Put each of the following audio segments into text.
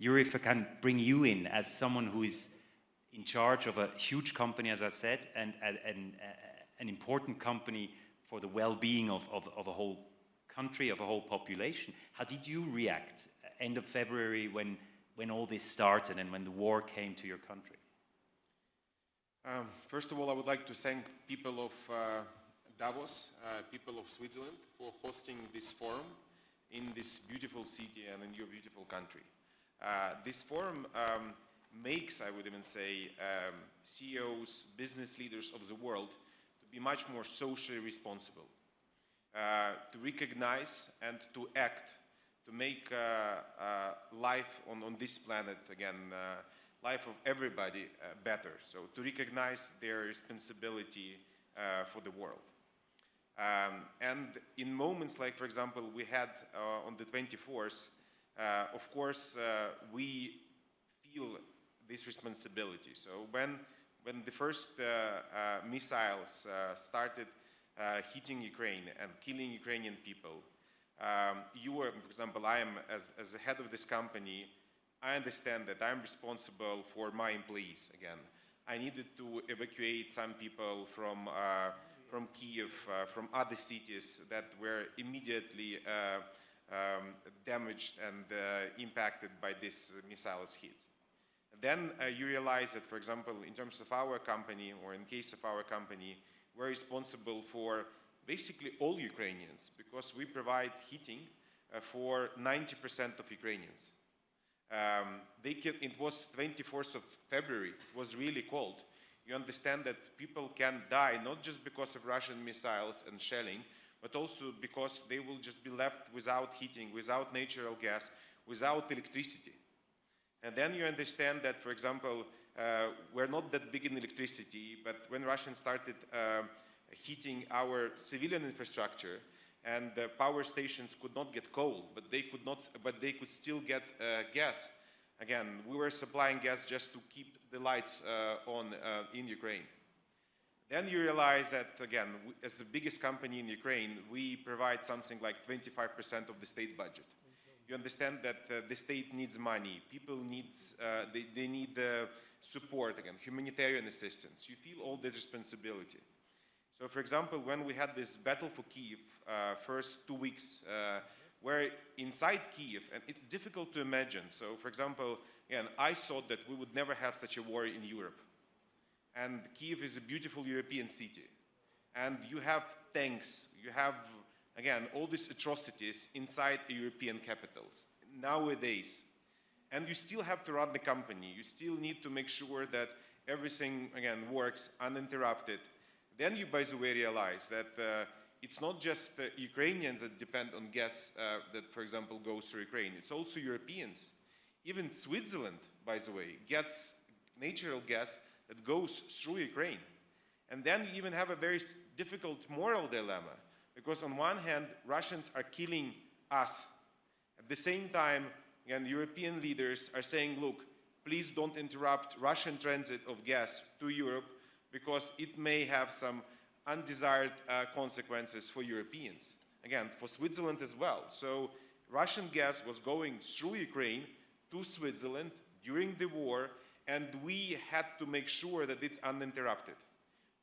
Yuri, if I can bring you in as someone who is in charge of a huge company, as I said, and, and, and uh, an important company for the well-being of, of, of, a whole country, of a whole population. How did you react end of February when, when all this started and when the war came to your country? Um, first of all, I would like to thank people of uh, Davos, uh, people of Switzerland, for hosting this forum in this beautiful city and in your beautiful country. Uh, this forum um, makes, I would even say, um, CEOs, business leaders of the world to be much more socially responsible, uh, to recognize and to act, to make uh, uh, life on, on this planet, again, uh, life of everybody better. So to recognize their responsibility for the world. Um, and in moments like, for example, we had uh, on the 24th, uh, of course, uh, we feel this responsibility. So when, when the first uh, uh, missiles uh, started hitting Ukraine and killing Ukrainian people, um, you were, for example, I am, as, as the head of this company, I understand that I'm responsible for my employees again. I needed to evacuate some people from from Kiev, uh, from other cities that were immediately uh, um, damaged and uh, impacted by this missiles hits. Then you realize that, for example, in terms of our company, or in case of our company, we're responsible for basically all Ukrainians because we provide heating uh, for 90% of Ukrainians. Um, can, it was 24th of February, it was really cold you understand that people can die not just because of Russian missiles and shelling, but also because they will just be left without heating, without natural gas, without electricity. And then you understand that, for example, uh, we're not that big in electricity, but when Russians started uh, heating our civilian infrastructure, and the power stations could not get coal, but they could not, but they could still get uh, gas. Again, we were supplying gas just to keep the lights uh, on uh, in Ukraine. Then you realize that, again, as the biggest company in Ukraine, we provide something like 25% of the state budget. You understand that uh, the state needs money, people needs, uh, they, they need uh, support, again, humanitarian assistance. You feel all the responsibility. So, for example, when we had this battle for Kiev, uh, first two weeks, where inside Kiev, and it's difficult to imagine. So, for example, again, I thought that we would never have such a war in Europe. And Kiev is a beautiful European city. And you have tanks, you have, again, all these atrocities inside European capitals nowadays. And you still have to run the company. You still need to make sure that everything, again, works uninterrupted. Then you, by the way, realize that uh, it's not just the Ukrainians that depend on gas uh, that, for example, goes through Ukraine. It's also Europeans. Even Switzerland, by the way, gets natural gas that goes through Ukraine. And then you even have a very difficult moral dilemma, because on one hand, Russians are killing us. At the same time, again, European leaders are saying, look, please don't interrupt Russian transit of gas to Europe, because it may have some undesired uh, consequences for Europeans. Again, for Switzerland as well. So Russian gas was going through Ukraine to Switzerland during the war, and we had to make sure that it's uninterrupted.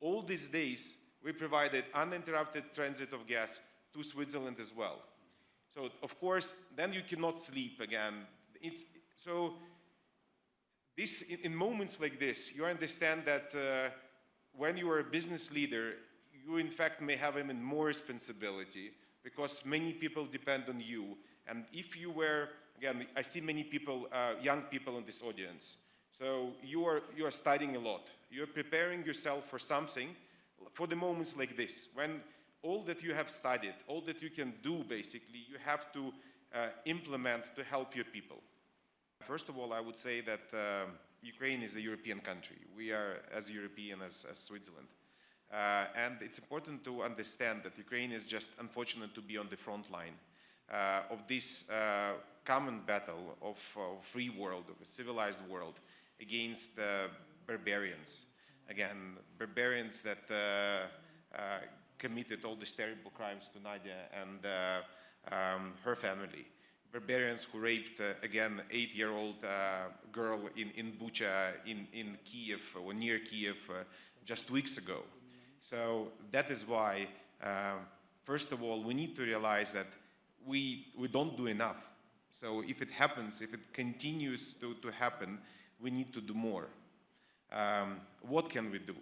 All these days, we provided uninterrupted transit of gas to Switzerland as well. So, of course, then you cannot sleep again. It's, so, this, in, in moments like this, you understand that uh, when you are a business leader, you in fact may have even more responsibility because many people depend on you. And if you were, again, I see many people, uh, young people in this audience. So you are, you are studying a lot. You're preparing yourself for something for the moments like this, when all that you have studied, all that you can do basically, you have to uh, implement to help your people. First of all, I would say that uh, Ukraine is a European country. We are as European as, as Switzerland. Uh, and it's important to understand that Ukraine is just unfortunate to be on the front line uh, of this uh, common battle of a free world, of a civilized world against the barbarians. Again, barbarians that uh, uh, committed all these terrible crimes to Nadia and uh, um, her family. barbarians who raped, again, eight-year-old girl in, in Bucha, in, in Kiev, or near Kiev, just weeks ago. So that is why, uh, first of all, we need to realize that we, we don't do enough. So if it happens, if it continues to, to happen, we need to do more. Um, what can we do?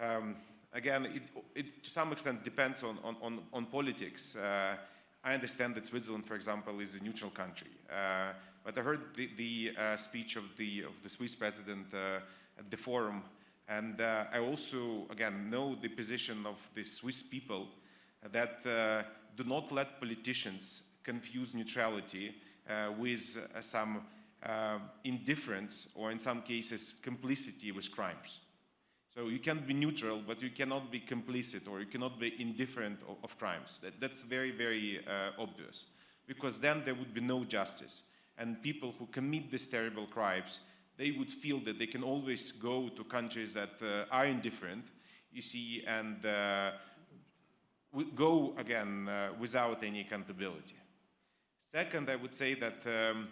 Um, again, it, it, to some extent depends on, on, on, on politics. Uh, I understand that Switzerland, for example, is a neutral country. Uh, but I heard the, the uh, speech of the, of the Swiss president uh, at the forum, and uh, I also, again, know the position of the Swiss people that uh, do not let politicians confuse neutrality with some indifference or, in some cases, complicity with crimes. So you can be neutral, but you cannot be complicit or you cannot be indifferent of, of crimes. That, that's very, very uh, obvious. Because then there would be no justice. And people who commit these terrible crimes, they would feel that they can always go to countries that uh, are indifferent, you see, and uh, go again uh, without any accountability. Second, I would say that um,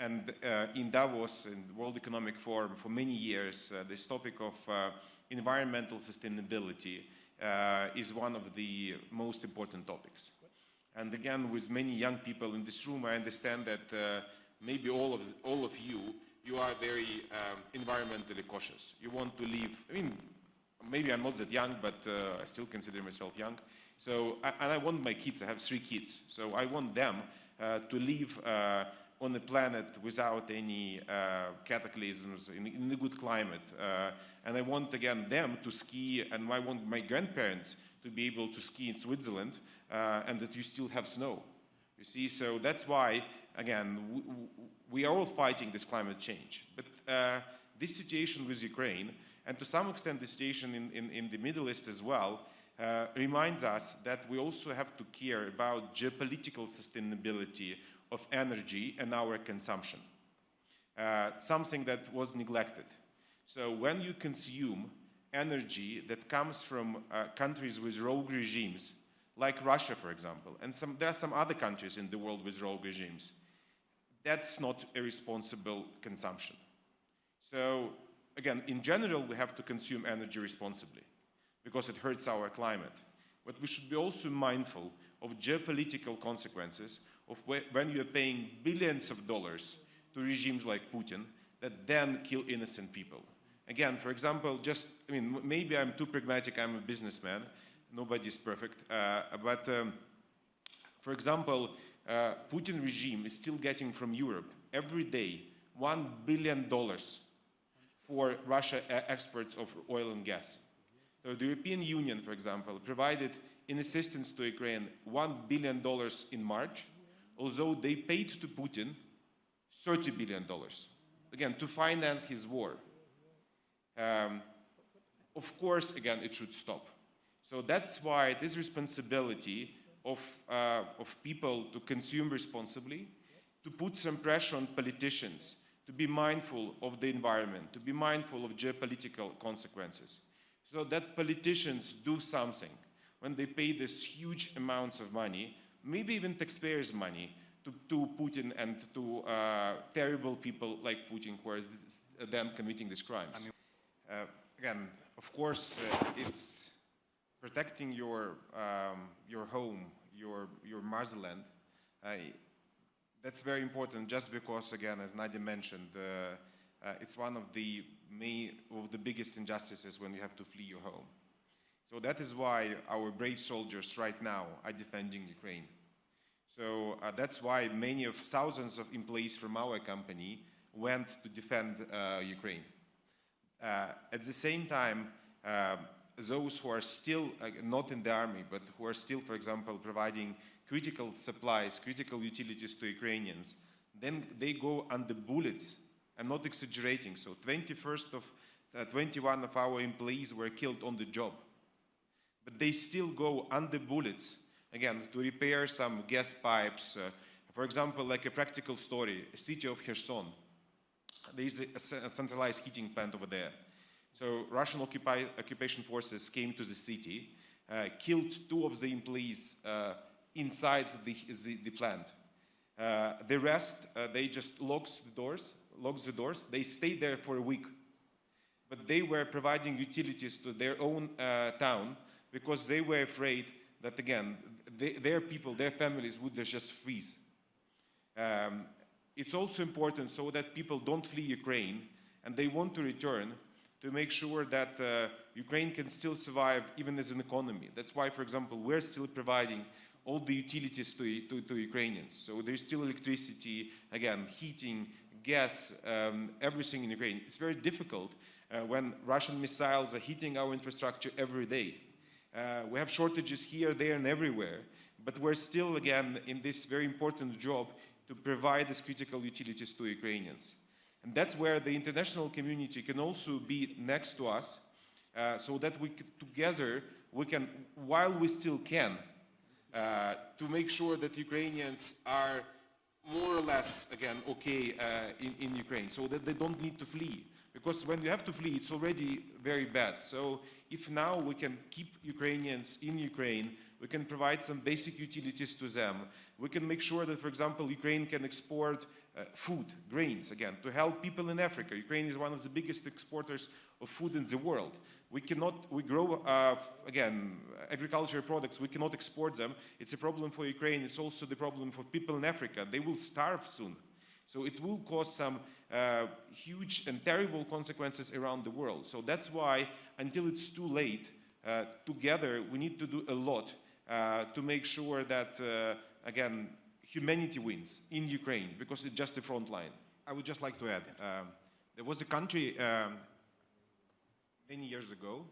and uh, in Davos, in the World Economic Forum, for many years, uh, this topic of uh, environmental sustainability uh, is one of the most important topics. And again, with many young people in this room, I understand that uh, maybe all of, all of you, you are very um, environmentally cautious. You want to live, I mean, maybe I'm not that young, but uh, I still consider myself young. So, and I want my kids, I have three kids, so I want them to live on the planet without any uh, cataclysms, in, in, a good climate. Uh, and I want, again, them to ski, and I want my grandparents to be able to ski in Switzerland, uh, and that you still have snow. You see, so that's why, again, we are all fighting this climate change. But uh, this situation with Ukraine, and to some extent the situation in, in, in the Middle East as well, uh, reminds us that we also have to care about geopolitical sustainability of energy and our consumption, uh, something that was neglected. So when you consume energy that comes from uh, countries with rogue regimes, like Russia, for example, and some, there are some other countries in the world with rogue regimes, that's not a responsible consumption. So again, in general, we have to consume energy responsibly because it hurts our climate. But we should be also mindful of geopolitical consequences of when you're paying billions of dollars to regimes like Putin that then kill innocent people. Again, for example, just, I mean, maybe I'm too pragmatic, I'm a businessman, nobody's perfect, uh, but um, for example, uh, Putin regime is still getting from Europe every day $1 billion for Russia exports of oil and gas. So the European Union, for example, provided in assistance to Ukraine $1 billion in March, although they paid to Putin $30 billion, again, to finance his war. Um, of course, again, it should stop. So that's why this responsibility of, uh, of people to consume responsibly, to put some pressure on politicians, to be mindful of the environment, to be mindful of geopolitical consequences, so that politicians do something when they pay these huge amounts of money maybe even taxpayers' money to, to Putin and to uh, terrible people like Putin who are then committing these crimes. I mean, uh, again, of course, uh, it's protecting your, um, your home, your, your motherland. that's very important just because, again, as Nadia mentioned, uh, uh, it's one of the main, of the biggest injustices when you have to flee your home. So that is why our brave soldiers right now are defending Ukraine. So uh, that's why many of thousands of employees from our company went to defend uh, Ukraine. Uh, at the same time, uh, those who are still uh, not in the army, but who are still, for example, providing critical supplies, critical utilities to Ukrainians, then they go under bullets. I'm not exaggerating. So 21st of, uh, 21 of our employees were killed on the job but they still go under bullets, again, to repair some gas pipes. Uh, for example, like a practical story, a city of Kherson, there is a, a centralized heating plant over there. So Russian occupation forces came to the city, uh, killed two of the employees uh, inside the, the, the plant. Uh, the rest, uh, they just locks the doors, locks the doors. They stayed there for a week. But they were providing utilities to their own uh, town because they were afraid that, again, they, their people, their families would just freeze. Um, it's also important so that people don't flee Ukraine and they want to return to make sure that uh, Ukraine can still survive even as an economy. That's why, for example, we're still providing all the utilities to, to, to Ukrainians. So there's still electricity, again, heating, gas, um, everything in Ukraine. It's very difficult uh, when Russian missiles are hitting our infrastructure every day. Uh, we have shortages here, there, and everywhere, but we're still, again, in this very important job to provide these critical utilities to Ukrainians. And that's where the international community can also be next to us uh, so that we together we can, while we still can, uh, to make sure that Ukrainians are more or less, again, okay uh, in, in Ukraine, so that they don't need to flee. Because when you have to flee, it's already very bad. So if now we can keep Ukrainians in Ukraine, we can provide some basic utilities to them. We can make sure that, for example, Ukraine can export uh, food, grains, again, to help people in Africa. Ukraine is one of the biggest exporters of food in the world. We cannot, we grow, uh, again, agricultural products, we cannot export them. It's a problem for Ukraine. It's also the problem for people in Africa. They will starve soon. So it will cause some uh, huge and terrible consequences around the world. So that's why, until it's too late, uh, together we need to do a lot uh, to make sure that, uh, again, humanity wins in Ukraine because it's just the front line. I would just like to add, um, there was a country um, many years ago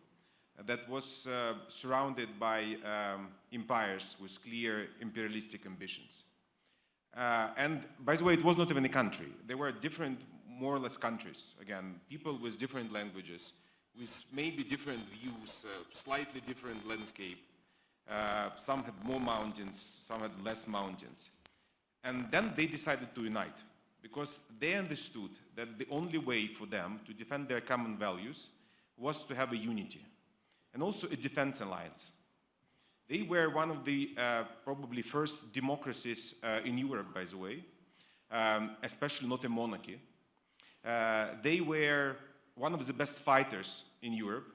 that was surrounded by um, empires with clear imperialistic ambitions. Uh, and by the way, it was not even a country. There were different, more or less countries. Again, people with different languages, with maybe different views, uh, slightly different landscape. Uh, some had more mountains, some had less mountains. And then they decided to unite because they understood that the only way for them to defend their common values was to have a unity and also a defense alliance. They were one of the uh, probably first democracies uh, in Europe, by the way, um, especially not a monarchy. Uh, they were one of the best fighters in Europe,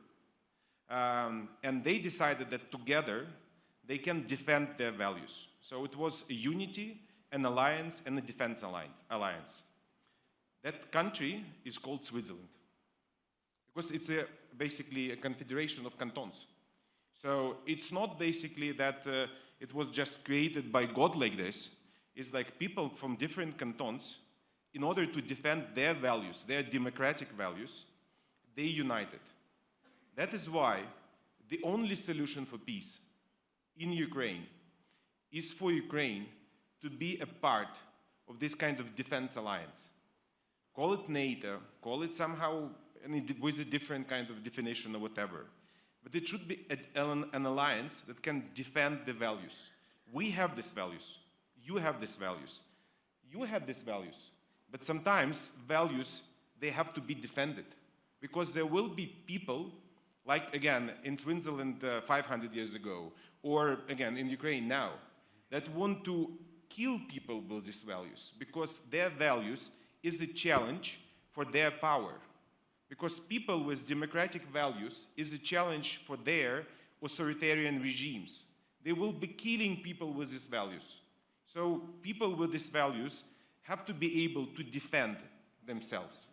um, and they decided that together they can defend their values. So it was a unity, an alliance, and a defense alliance. That country is called Switzerland because it's a, basically a confederation of cantons. So it's not basically that uh, it was just created by God like this. It's like people from different cantons, in order to defend their values, their democratic values, they united. That is why the only solution for peace in Ukraine is for Ukraine to be a part of this kind of defense alliance. Call it NATO, call it somehow with a different kind of definition or whatever. But it should be an, an alliance that can defend the values. We have these values. You have these values. You have these values. But sometimes values, they have to be defended. Because there will be people, like again, in Switzerland uh, 500 years ago, or again, in Ukraine now, that want to kill people with these values. Because their values is a challenge for their power because people with democratic values is a challenge for their authoritarian regimes. They will be killing people with these values. So people with these values have to be able to defend themselves.